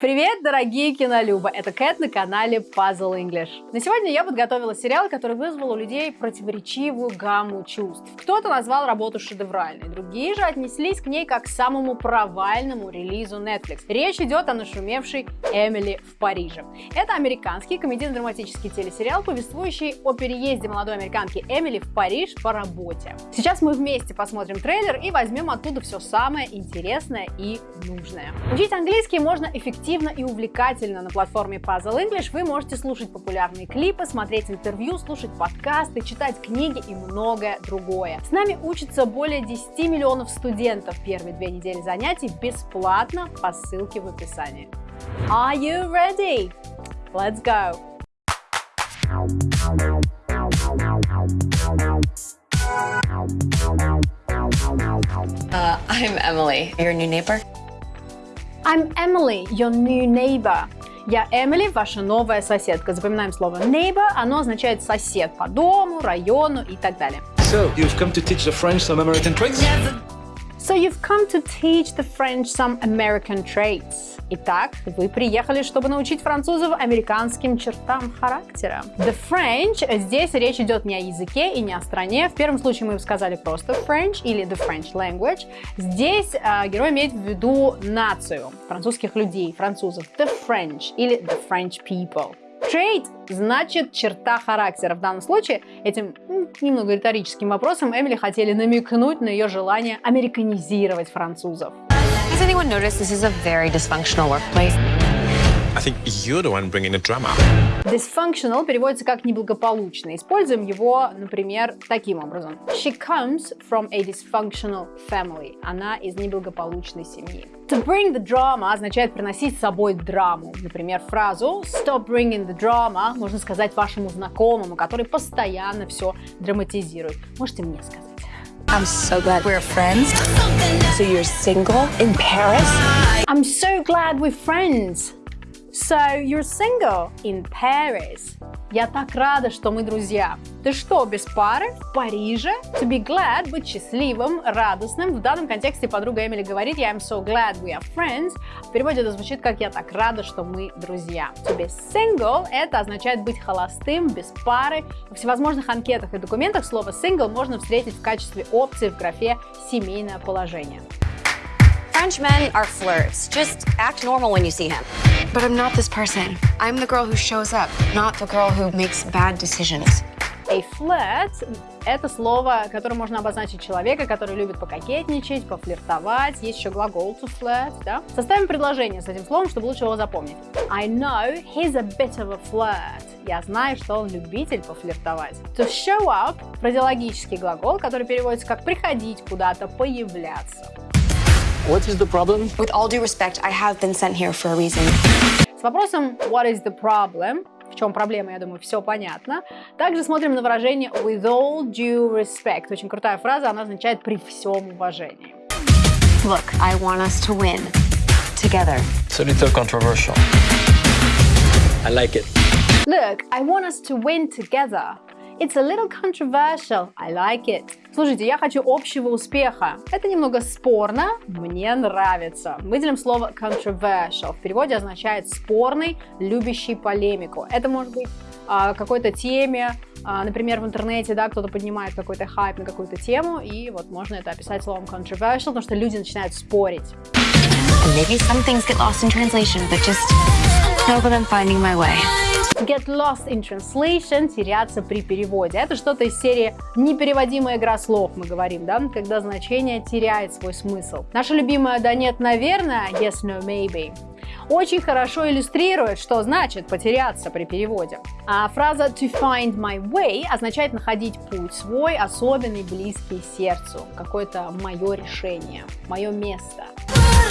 Привет, дорогие кинолюбы! Это Кэт на канале Puzzle English. На сегодня я подготовила сериал, который вызвал у людей противоречивую гамму чувств. Кто-то назвал работу шедевральной, другие же отнеслись к ней как к самому провальному релизу Netflix. Речь идет о нашумевшей Эмили в Париже. Это американский комедийно-драматический телесериал, повествующий о переезде молодой американки Эмили в Париж по работе. Сейчас мы вместе посмотрим трейлер и возьмем оттуда все самое интересное и нужное. Учить английский можно эффективно эффективно и увлекательно на платформе Puzzle English. Вы можете слушать популярные клипы, смотреть интервью, слушать подкасты, читать книги и многое другое. С нами учатся более 10 миллионов студентов первые две недели занятий бесплатно по ссылке в описании. Are you ready? Let's go! Uh, I'm Emily, your new neighbor. I'm Emily, your new neighbor. Я Эмили, ваша новая соседка. Запоминаем слово neighbor, оно означает сосед по дому, району и так далее. So, you've come to teach the French some American tricks? So you've come to teach the French some American traits. Итак, вы приехали, чтобы научить французов американским чертам характера. The French, здесь речь идет не о языке и не о стране. В первом случае мы бы сказали просто French или the French language. Здесь э, герой имеет в виду нацию французских людей, французов. The French или the French people. Trait значит черта характера. В данном случае этим немного риторическим вопросом Эмили хотели намекнуть на ее желание американизировать французов. Has anyone noticed this is a very dysfunctional workplace? I think you're the one bringing the drama. Dysfunctional переводится как неблагополучно. Используем его, например, таким образом. She comes from a dysfunctional family. Она из неблагополучной семьи. To bring the drama означает приносить с собой драму. Например, фразу Stop bringing the drama можно сказать вашему знакомому, который постоянно все драматизирует. Можете мне сказать. I'm so glad we're friends. So you're single in Paris? I'm so glad we're friends. So you're single in Paris. Я так рада, что мы друзья. Ты что, без пары? В Париже? To be glad, быть счастливым, радостным. В данном контексте подруга Эмили говорит я am so glad we are friends. В переводе это звучит как я так рада, что мы друзья. To be single это означает быть холостым, без пары. Во всевозможных анкетах и документах слово single можно встретить в качестве опции в графе семейное положение. French men are flirts. Just act normal when you see him. But I'm not this person. I'm the girl who shows up, not the girl who makes bad decisions. A flirt – это слово, которое можно обозначить человека, который любит пококетничать, пофлиртовать. Есть еще глагол to flirt, да? Составим предложение с этим словом, чтобы лучше его запомнить. I know he's a bit of a flirt. Я знаю, что он любитель пофлиртовать. To show up – фразеологический глагол, который переводится как приходить куда-то, появляться. What is the problem? With all due respect, I have been sent here for a reason. С вопросом What is the problem? В чем проблема, я думаю, все понятно. Также смотрим на выражение with all due respect. Очень крутая фраза, она означает при всем уважении. Look, I want us to win. Together. It's a little controversial. I like it. Look, I want us to win together. It's a little controversial. I like it. Слушайте, я хочу общего успеха. Это немного спорно, мне нравится. Выделим слово controversial. В переводе означает спорный, любящий полемику. Это может быть а, какой-то теме, а, например, в интернете, да, кто-то поднимает какой-то хайп на какую-то тему, и вот можно это описать словом controversial, потому что люди начинают спорить. Maybe some things get lost in translation, but just know that finding my way. Get lost in translation – теряться при переводе. Это что-то из серии непереводимая игра слов, мы говорим, да, когда значение теряет свой смысл. Наша любимая «да нет, наверное» – yes, no, maybe очень хорошо иллюстрирует, что значит потеряться при переводе. А фраза to find my way означает находить путь свой, особенный, близкий сердцу, какое-то мое решение, мое место.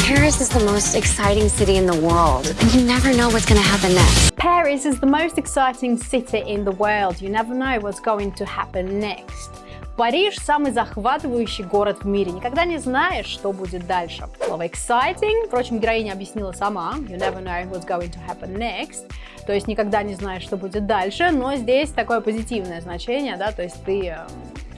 Paris is the most exciting city in the world. You never know what's going to happen next. Paris is the most exciting city in the world. You never know what's going to happen next. Париж – самый захватывающий город в мире. Никогда не знаешь, что будет дальше. Слово exciting, впрочем, героиня объяснила сама. You never know what's going to happen next. То есть никогда не знаешь, что будет дальше. Но здесь такое позитивное значение, да, то есть ты эм,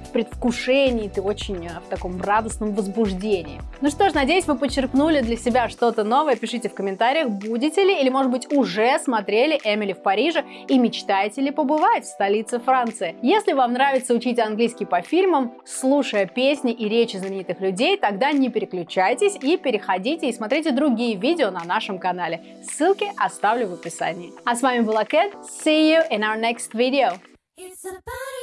предвкушении, ты очень э, в таком радостном возбуждении. Ну что ж, надеюсь, вы почерпнули для себя что-то новое. Пишите в комментариях, будете ли или, может быть, уже смотрели «Эмили в Париже» и мечтаете ли побывать в столице Франции. Если вам нравится учить английский по фильмам, слушая песни и речи знаменитых людей, тогда не переключайтесь и переходите и смотрите другие видео на нашем канале. Ссылки оставлю в описании. А с вами была Кэт. See you in our next video. It's about